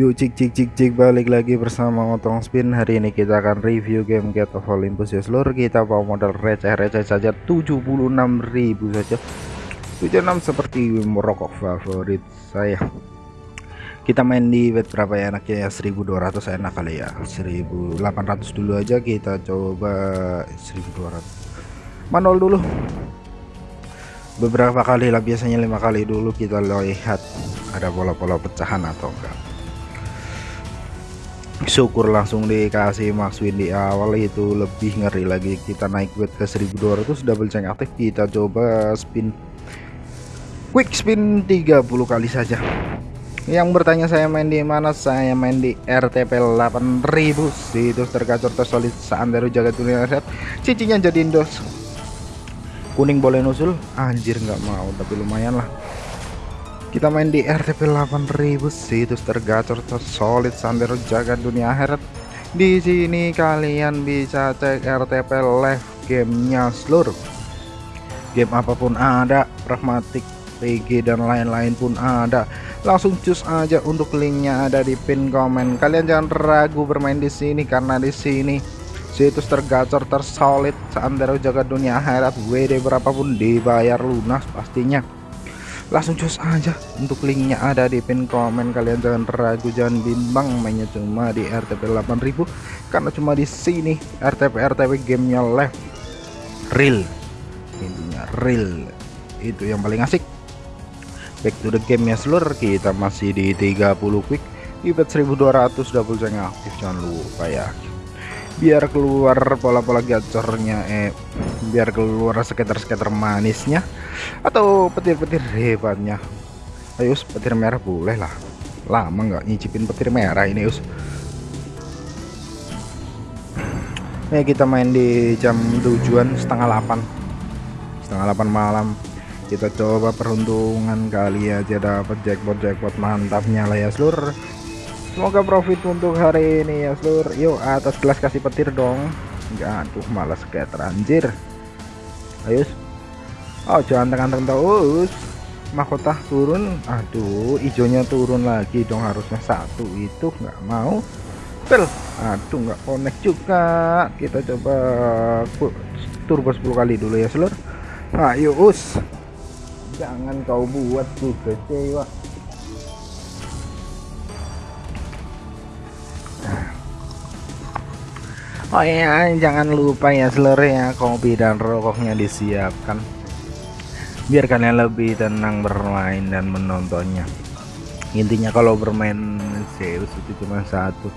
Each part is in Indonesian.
Yuk cik cik cik cik balik lagi bersama Otong Spin. Hari ini kita akan review game Get of Olympus. Ya seluruh Kita bawa modal receh-receh saja. 76.000 saja. 76 seperti merokok favorit saya. Kita main di bet berapa ya? Enaknya ya 1200 enak kali ya. 1800 dulu aja kita coba. 1200 Manol dulu. Beberapa kali lah biasanya lima kali dulu kita lihat ada pola-pola pecahan atau enggak syukur langsung dikasih max win di awal itu lebih ngeri lagi. Kita naik buat ke 1200 double check aktif. Kita coba spin. Quick spin 30 kali saja. Yang bertanya saya main di mana? Saya main di RTP 8000 situs tergacor tersolid seandainya jaga dunia set cicinya jadi dos kuning boleh nusul anjir nggak mau tapi lumayan lah kita main di RTP 8000 situs tergacor tersolid sambil jaga dunia akhirat. Di sini kalian bisa cek RTP live gamenya seluruh. Game apa pun ada pragmatik PG dan lain-lain pun ada. Langsung cus aja untuk linknya ada di pin komen. Kalian jangan ragu bermain di sini karena di sini situs tergacor tersolid seantero jaga dunia akhirat. WD berapapun dibayar lunas pastinya langsung cus aja. Untuk linknya ada di pin komen. Kalian jangan ragu jangan bimbang. Mainnya cuma di RTP 8000 karena cuma di sini RTP RTP gamenya live. Real. Intinya real. Itu yang paling asik. Back to the game ya seluruh. Kita masih di 30 quick. Di 1200 double jangan aktif. Jangan lupa ya biar keluar pola-pola gacornya eh biar keluar sekitar-sekitar manisnya atau petir-petir hebatnya. Ayo petir merah boleh lah. Lama nggak nyicipin petir merah ini us. Nih kita main di jam tujuan setengah 8 setengah 8 malam. Kita coba peruntungan kali aja dapat jackpot jackpot mantapnya lah ya seluruh semoga profit untuk hari ini ya seluruh yuk atas gelas kasih petir dong. Enggak tuh malas kayak teranjir ayo oh jangan tekan-tekan terus. Mahkota turun. Aduh hijaunya turun lagi dong harusnya satu itu nggak mau. Pel aduh nggak connect juga. Kita coba turbo 10 kali dulu ya seluruh ayo us. Jangan kau buat tuh kecewa Oh ya, jangan lupa ya seluruh ya kopi dan rokoknya disiapkan. Biar kalian lebih tenang bermain dan menontonnya. Intinya kalau bermain Zeus itu cuma satu.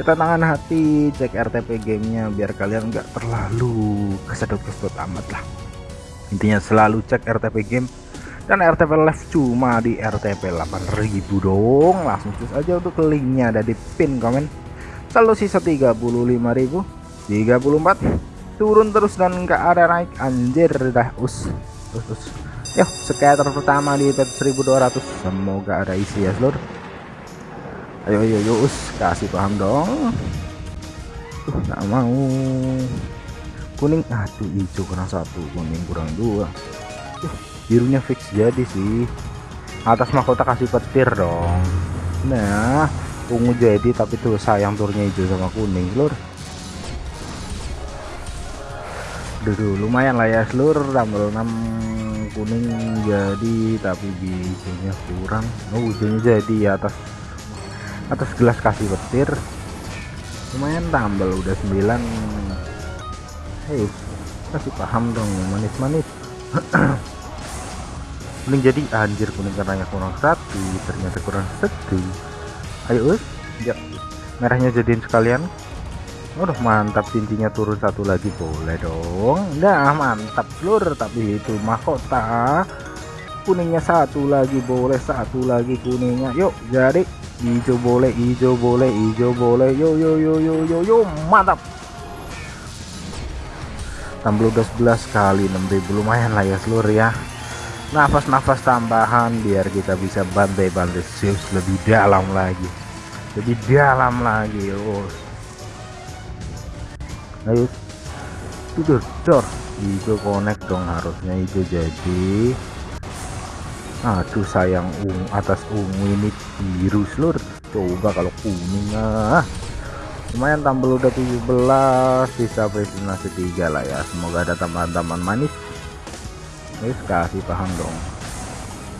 Ketenangan hati, cek RTP gamenya biar kalian nggak terlalu kesedot-kesedot amat lah. Intinya selalu cek RTP game dan RTP live cuma di RTP 8000 dong. Langsung cus aja untuk linknya ada di pin komen selalu sisa 35.000 34 turun terus dan nggak ada naik. Anjir dah us us, us. yuk scatter pertama di pet 1200 semoga ada isi ya seluruh ayo ayo yuk us kasih paham dong. Tuh nggak mau. Kuning aduh hijau kurang satu kuning kurang dua. Uh, birunya fix jadi sih. Atas mahkota kasih petir dong. Nah ungu jadi tapi tuh sayang turnya hijau sama kuning seluruh dulu lumayan lah ya. Seluruh tambah 6 kuning jadi tapi hijaunya kurang. Oh hijaunya jadi atas atas gelas kasih petir. Lumayan tambal udah 9 hei kasih paham dong manis-manis. Kuning jadi anjir kuning karenanya kurang satu ternyata kurang satu. Ayo us. Ya merahnya jadiin sekalian Udah mantap cincinnya turun satu lagi. Boleh dong. Nah mantap seluruh tapi itu mahkota kuningnya satu lagi boleh satu lagi kuningnya. Yuk jadi. Hijau boleh hijau boleh hijau boleh. Yo yo yo yo yo yo mantap. tambah udah 11 kali 6000 lumayan lah ya seluruh ya. Nafas-nafas tambahan biar kita bisa bantai-bantai Zeus lebih dalam lagi. Lebih dalam lagi oh ayo. Tidur dor. Hijau connect dong harusnya hijau jadi. Aduh sayang ungu atas ungu ini biru seluruh coba kalau kuning ah. Lumayan tampil udah 17 sisa presentasi tiga lah ya. Semoga ada tambahan-tambahan manis. Guys kasih paham dong.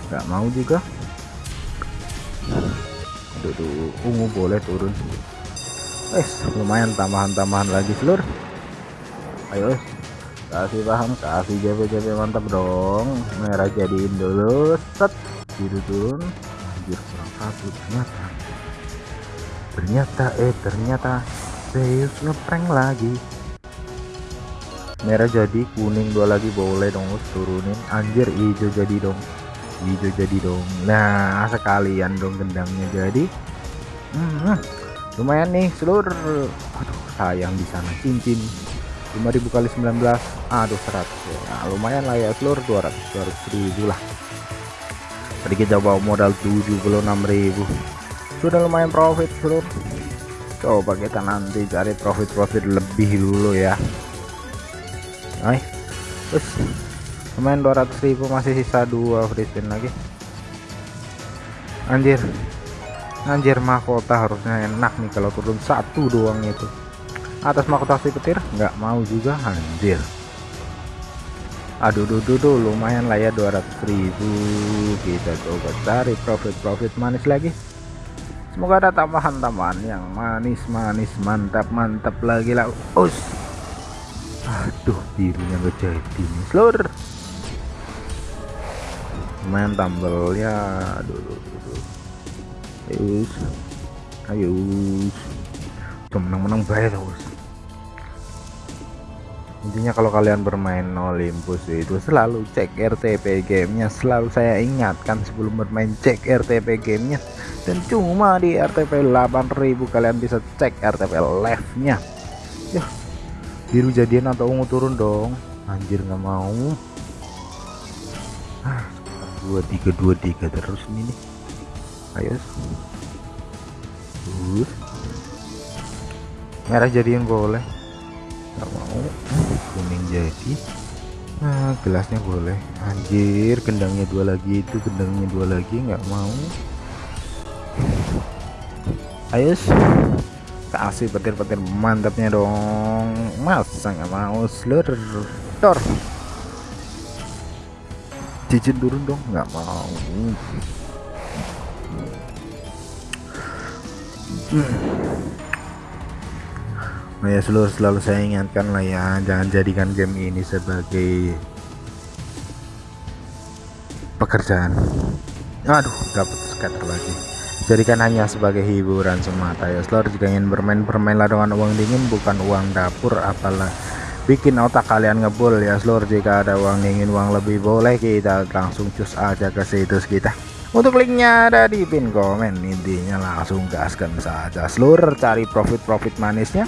Nggak mau juga. Aduh, ungu boleh turun eh lumayan tambahan-tambahan lagi seluruh ayo kasih paham kasih JP-JP mantap dong. Merah jadiin dulu set. Biru turun. Anjir kurang satu ternyata. Ternyata eh ternyata Zeus ngeprank lagi. Merah jadi kuning dua lagi boleh dong turunin. Anjir hijau jadi dong. Hijau jadi dong. Nah sekalian dong gendangnya jadi. Hmm, lumayan nih seluruh aduh sayang di sana cincin. 5000 kali 19 aduh 100 ya nah, lumayan lah ya seluruh 200 200 ribu lah. Tadi kita bawa modal 76.000 sudah lumayan profit seluruh coba kita nanti cari profit-profit lebih dulu ya. Hai terus. Lumayan 200.000 masih sisa dua free spin lagi. Anjir anjir mahkota harusnya enak nih kalau turun satu doang itu. Atas mahkota si petir? Nggak mau juga anjir. Aduh duh, duh, lumayan lah ya 200.000 kita coba cari profit-profit manis lagi. Semoga ada tambahan-tambahan yang manis-manis mantap-mantap lagi lah. Us. Aduh birunya nggak jadi nih seluruh lumayan tambelnya aduh, aduh, aduh. Ayo ayo. Menang-menang bayar terus intinya kalau kalian bermain Olympus itu selalu cek RTP gamenya. Selalu saya ingatkan sebelum bermain cek RTP gamenya. Dan cuma di RTP 8000 kalian bisa cek RTP live nya ya biru jadian atau ungu turun dong. Anjir nggak mau. Ah, dua tiga dua tiga terus ini nih ayo. Uh. merah jadian boleh. Nggak mau. Kuning jadi. Nah gelasnya boleh. Anjir gendangnya dua lagi itu gendangnya dua lagi nggak mau. Ayo. Kasih petir-petir. Mantapnya dong. Masa nggak mau? Seluruh tor turun dong. Nggak mau hmm. Nah ya seluruh selalu saya ingatkan lah ya jangan jadikan game ini sebagai pekerjaan. Aduh dapat scatter lagi. Jadikan hanya sebagai hiburan semata ya. Seluruh jika ingin bermain bermainlah dengan uang dingin bukan uang dapur apalah. Bikin otak kalian ngebul ya seluruh jika ada uang dingin uang lebih boleh kita langsung cus aja ke situs kita untuk linknya ada di pin komen intinya langsung gaskan saja. Seluruh cari profit-profit manisnya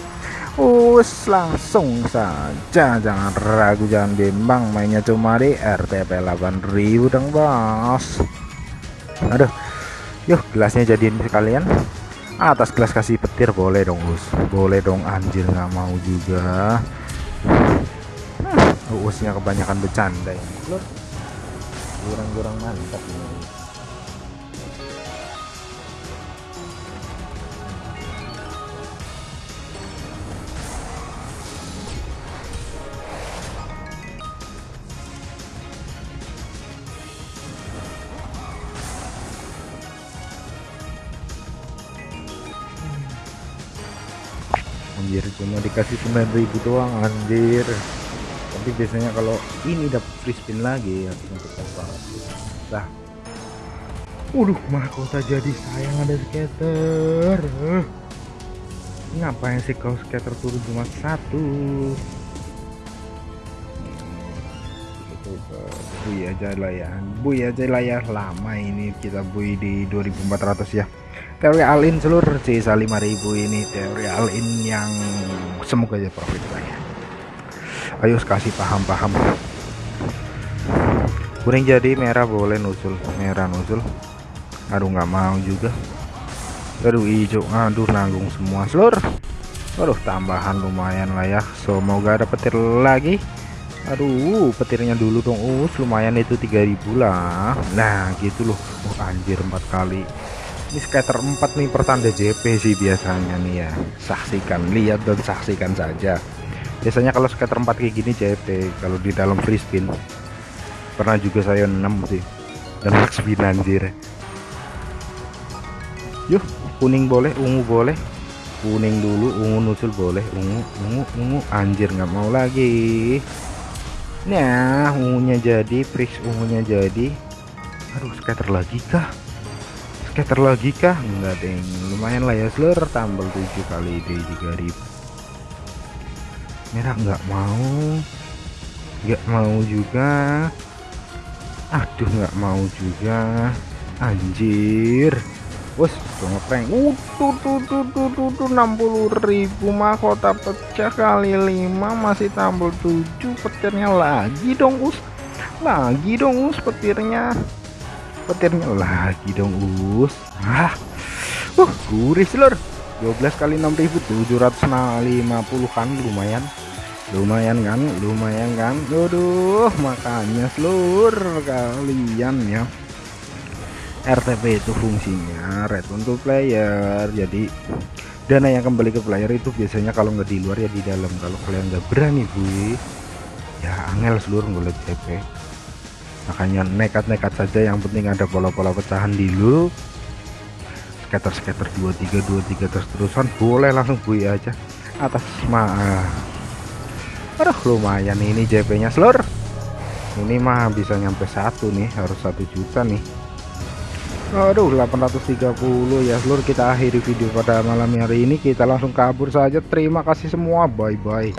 us langsung saja. Jangan ragu jangan bimbang mainnya cuma di RTP 8000 dong bos. Aduh yuk gelasnya jadiin sekalian. Atas gelas kasih petir boleh dong us. Boleh dong anjir nggak mau juga. Hmm, usnya kebanyakan bercanda ya kurang-kurang mantap nih cuma dikasih 9000 doang anjir. Tapi biasanya kalau ini dapat free spin lagi ya untuk banget lah. Waduh mahkota jadi sayang ada skater. Ngapain sih kau skater turun cuma satu? Bui aja lah ya. Bui aja lah ya lama ini kita bui di 2400 ya teori alin seluruh sisa 5000 ini teori alin yang semoga aja profit lah ya ayo kasih paham-paham. Kuning jadi merah boleh nusul. Merah nusul. Aduh nggak mau juga. Aduh hijau. Aduh nanggung semua. Seluruh aduh tambahan lumayan lah ya. Semoga ada petir lagi. Aduh petirnya dulu dong. Us lumayan itu 3000 lah. Nah gitu loh. Oh anjir empat kali ini skater 4 nih pertanda JP sih biasanya nih ya. Saksikan lihat dan saksikan saja. Biasanya kalau skater 4 kayak gini JP kalau di dalam free spin. Pernah juga saya 6 sih. Dan max spin anjir. Yuk kuning boleh ungu boleh. Kuning dulu ungu nusul boleh. Ungu ungu ungu. Anjir nggak mau lagi. Nah ungunya jadi prix ungunya jadi. Aduh scatter lagi kah scatter lagi kah enggak deng. Lumayan lah ya seluruh tambal 7 kali di 3000 merah nggak mau. Nggak mau juga. Aduh nggak mau juga. Anjir. Wes, ngeprank. Uh, tuh tuh tuh tuh tuh tuh 60.000 mahkota pecah kali 5 masih tambah 7 petirnya lagi dong, Us. Lagi dong, Us petirnya. Petirnya lagi dong, Us. Ah. Uh, gurih seluruh. 12 kali 6.750 kan lumayan. Lumayan kan? Lumayan kan? Aduh, makanya seluruh kalian ya. RTP itu fungsinya red untuk player jadi dana yang kembali ke player itu biasanya kalau nggak di luar ya di dalam kalau kalian nggak berani bu ya angel seluruh ngeliat TP makanya nekat-nekat saja yang penting ada pola-pola pecahan dulu. Scatter-scatter 23 23 terus-terusan boleh langsung bui aja. Atas mah aduh lumayan ini JP nya seluruh ini mah bisa nyampe satu nih harus satu juta nih. Aduh 830 ya seluruh kita akhiri video pada malam hari ini. Kita langsung kabur saja. Terima kasih semua. Bye bye